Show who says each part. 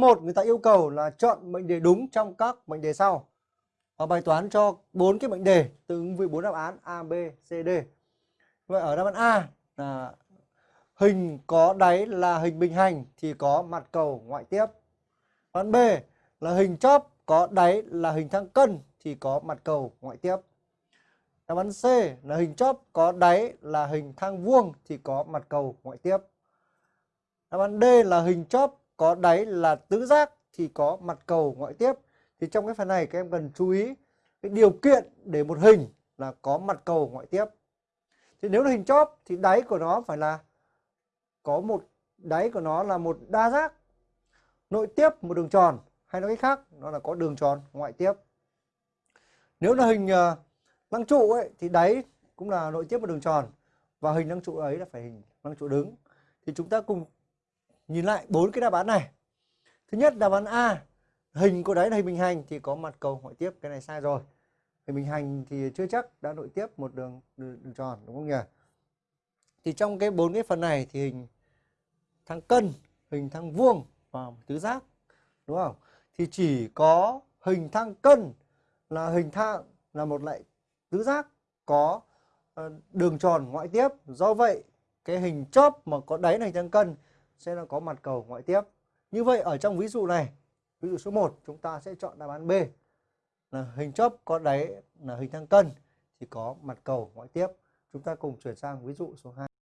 Speaker 1: 1 người ta yêu cầu là chọn mệnh đề đúng trong các mệnh đề sau. Và bài toán cho bốn cái mệnh đề tương ứng với bốn đáp án A, B, C, D. Vậy ở đáp án A là hình có đáy là hình bình hành thì có mặt cầu ngoại tiếp. Đáp án B là hình chóp có đáy là hình thang cân thì có mặt cầu ngoại tiếp. Đáp án C là hình chóp có đáy là hình thang vuông thì có mặt cầu ngoại tiếp. Đáp án D là hình chóp có đáy là tứ giác thì có mặt cầu ngoại tiếp. Thì trong cái phần này các em cần chú ý cái điều kiện để một hình là có mặt cầu ngoại tiếp. Thì nếu là hình chóp thì đáy của nó phải là có một đáy của nó là một đa giác nội tiếp một đường tròn hay nói cách khác nó là có đường tròn ngoại tiếp. Nếu là hình uh, lăng trụ ấy thì đáy cũng là nội tiếp một đường tròn và hình lăng trụ ấy là phải hình lăng trụ đứng. Thì chúng ta cùng nhìn lại bốn cái đáp án này. Thứ nhất đáp án A, hình của đáy là hình bình hành thì có mặt cầu ngoại tiếp, cái này sai rồi. Hình bình hành thì chưa chắc đã nội tiếp một đường, đường, đường tròn đúng không nhỉ? Thì trong cái bốn cái phần này thì hình thang cân, hình thang vuông và tứ giác đúng không? Thì chỉ có hình thang cân là hình thang là một loại tứ giác có ờ, đường tròn ngoại tiếp. Do vậy cái hình chóp mà có đáy là hình thang cân sẽ là có mặt cầu ngoại tiếp. Như vậy ở trong ví dụ này, ví dụ số 1 chúng ta sẽ chọn đáp án B là hình chóp có đáy là hình thang cân thì có mặt cầu ngoại tiếp. Chúng ta cùng chuyển sang ví dụ số 2.